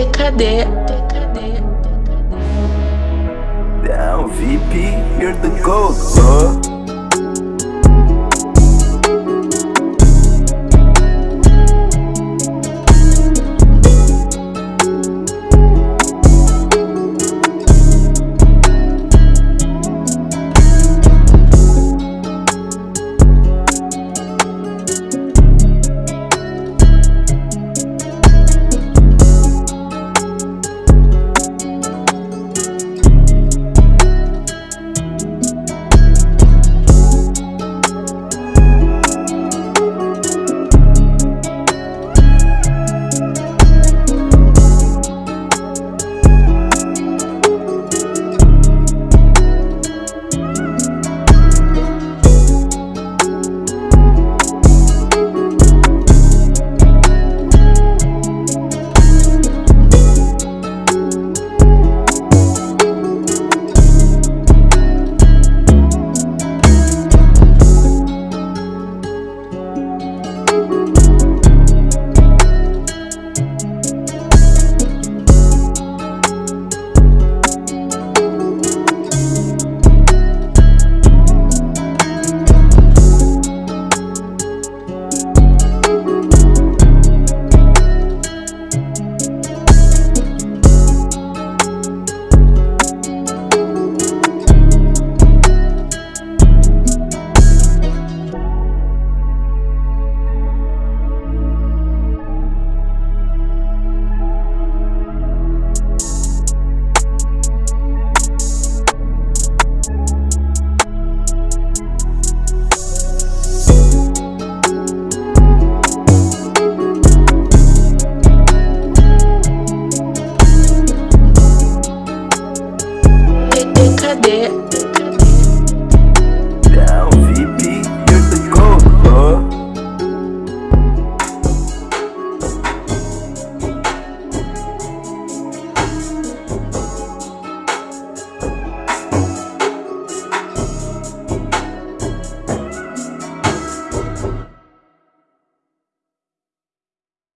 TKD. Down VP, here the go, huh? TKD.